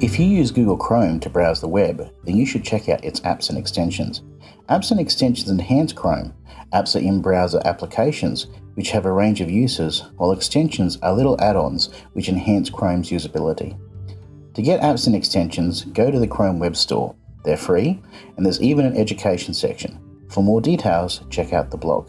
If you use Google Chrome to browse the web, then you should check out its apps and extensions. Apps and extensions enhance Chrome. Apps are in-browser applications which have a range of uses, while extensions are little add-ons which enhance Chrome's usability. To get apps and extensions, go to the Chrome Web Store. They're free, and there's even an education section. For more details, check out the blog.